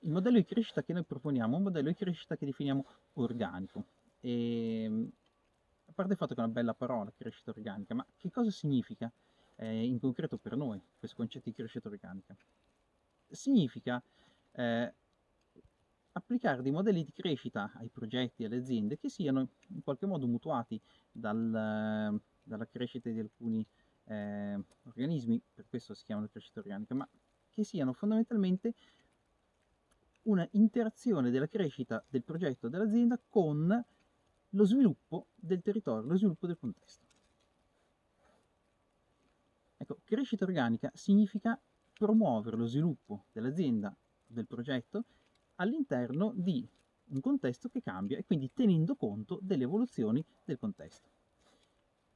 il modello di crescita che noi proponiamo è un modello di crescita che definiamo organico. E, ehm, a parte il fatto che è una bella parola, crescita organica, ma che cosa significa eh, in concreto per noi questo concetto di crescita organica? Significa eh, applicare dei modelli di crescita ai progetti alle aziende che siano in qualche modo mutuati dal, dalla crescita di alcuni eh, organismi, per questo si chiamano crescita organica, ma che siano fondamentalmente una interazione della crescita del progetto dell'azienda con lo sviluppo del territorio, lo sviluppo del contesto. Ecco, crescita organica significa promuovere lo sviluppo dell'azienda, del progetto, all'interno di un contesto che cambia e quindi tenendo conto delle evoluzioni del contesto.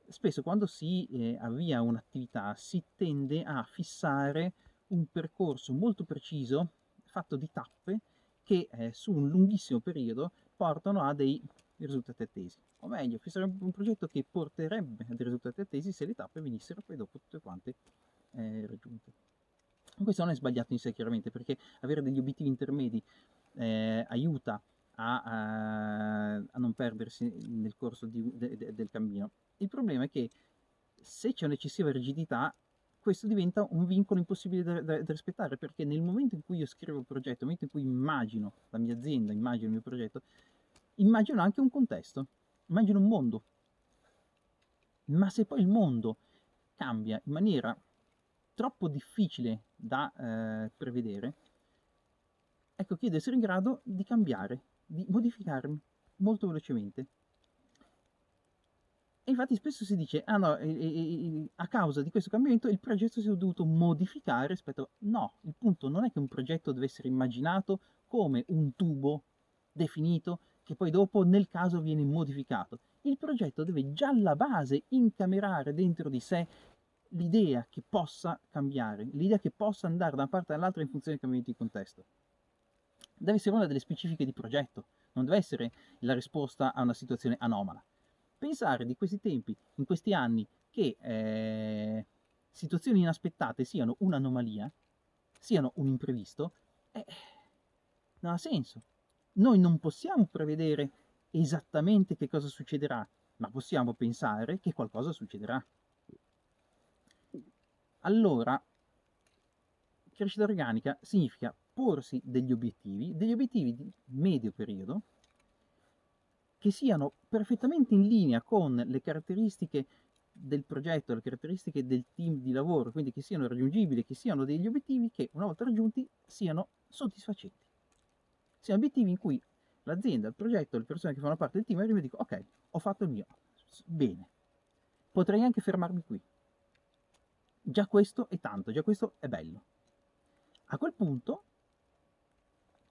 Spesso quando si eh, avvia un'attività si tende a fissare un percorso molto preciso, fatto di tappe, che eh, su un lunghissimo periodo portano a dei risultati attesi. O meglio, fissare un progetto che porterebbe a dei risultati attesi se le tappe venissero poi dopo tutte quante eh, raggiunte. Questo non è sbagliato in sé chiaramente, perché avere degli obiettivi intermedi eh, aiuta a, a, a, non perdersi nel corso di, de, de, del cammino. Il problema è che se c'è un'eccessiva rigidità, questo diventa un vincolo impossibile da, da, da, rispettare, perché nel momento in cui io scrivo il progetto, nel momento in cui immagino la mia azienda, immagino il mio progetto, immagino anche un contesto, immagino un mondo. Ma se poi il mondo cambia in maniera troppo difficile da eh, prevedere, ecco che io devo essere in grado di cambiare, di modificarmi molto velocemente. E infatti spesso si dice, ah no, e, e, a causa di questo cambiamento il progetto si è dovuto modificare rispetto. No, il punto non è che un progetto deve essere immaginato come un tubo definito che poi dopo nel caso viene modificato. Il progetto deve già alla base incamerare dentro di sé l'idea che possa cambiare, l'idea che possa andare da una parte all'altra in funzione dei cambiamenti di contesto. Deve essere una delle specifiche di progetto, non deve essere la risposta a una situazione anomala. Pensare di questi tempi, in questi anni, che eh, situazioni inaspettate siano un'anomalia, siano un imprevisto, eh, non ha senso. Noi non possiamo prevedere esattamente che cosa succederà, ma possiamo pensare che qualcosa succederà. Allora, crescita organica significa porsi degli obiettivi, degli obiettivi di medio periodo, che siano perfettamente in linea con le caratteristiche del progetto, le caratteristiche del team di lavoro, quindi che siano raggiungibili, che siano degli obiettivi che una volta raggiunti siano soddisfacenti. Siano obiettivi in cui l'azienda, il progetto, le persone che fanno parte del team arrivano e dicono ok, ho fatto il mio, bene, potrei anche fermarmi qui, Già questo è tanto, già questo è bello. A quel punto,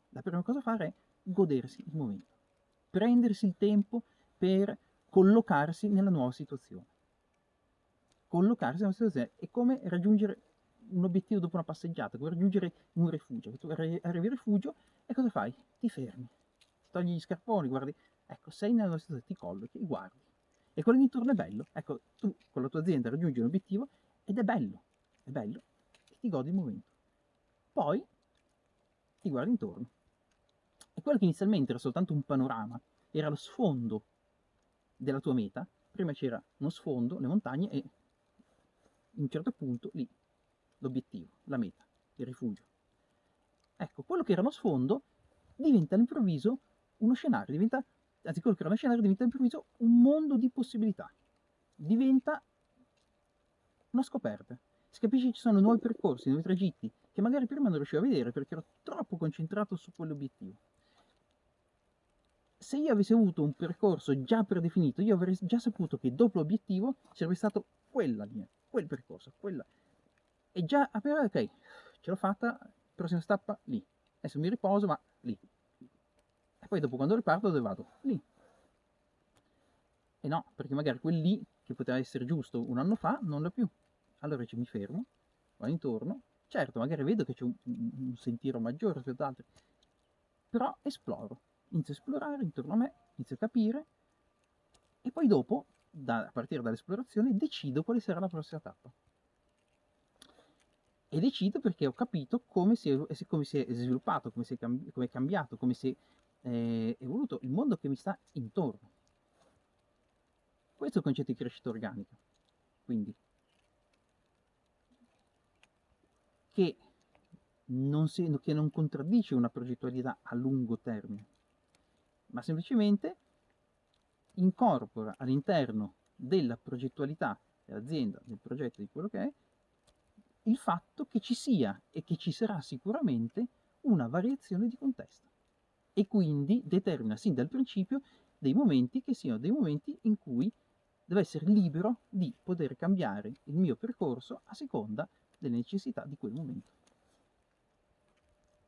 la prima cosa da fare è godersi il momento, prendersi il tempo per collocarsi nella nuova situazione. Collocarsi nella situazione è come raggiungere un obiettivo dopo una passeggiata, come raggiungere un rifugio. Tu arrivi al rifugio e cosa fai? Ti fermi, togli gli scarponi, guardi, ecco, sei nella nuova situazione, ti collochi guardi. E quello che intorno è bello. Ecco, tu con la tua azienda raggiungi un obiettivo ed è bello, è bello e ti godi il momento. Poi ti guardi intorno quello che inizialmente era soltanto un panorama, era lo sfondo della tua meta, prima c'era uno sfondo, le montagne e in un certo punto lì l'obiettivo, la meta, il rifugio. Ecco, quello che era uno sfondo diventa all'improvviso uno scenario, diventa, anzi quello che era uno scenario diventa all'improvviso un mondo di possibilità, diventa una scoperta. Si capisce che ci sono nuovi percorsi, nuovi tragitti, che magari prima non riuscivo a vedere perché ero troppo concentrato su quell'obiettivo. Se io avessi avuto un percorso già predefinito, io avrei già saputo che dopo l'obiettivo sarebbe stato quella linea, quel percorso, quella. E già appena, ok, ce l'ho fatta, prossima tappa lì. Adesso mi riposo, ma lì. E poi dopo quando riparto dove vado? Lì. E no, perché magari quel lì, che poteva essere giusto un anno fa, non l'ho più allora mi fermo, vado intorno, certo magari vedo che c'è un, un, sentiero maggiore rispetto ad altri, però esploro, inizio a esplorare intorno a me, inizio a capire e poi dopo, da, a partire dall'esplorazione, decido quale sarà la prossima tappa. e decido perché ho capito come si è, come si è sviluppato, come, si è, cambi- come è cambiato, come si è eh, evoluto il mondo che mi sta intorno. Questo è il concetto di crescita organica. Quindi, che non, si, che non contraddice una progettualità a lungo termine, ma semplicemente incorpora all'interno della progettualità dell'azienda, del progetto, di quello che è, il fatto che ci sia e che ci sarà sicuramente una variazione di contesto e quindi determina sin dal principio dei momenti che siano dei momenti in cui devo essere libero di poter cambiare il mio percorso a seconda delle necessità di quel momento.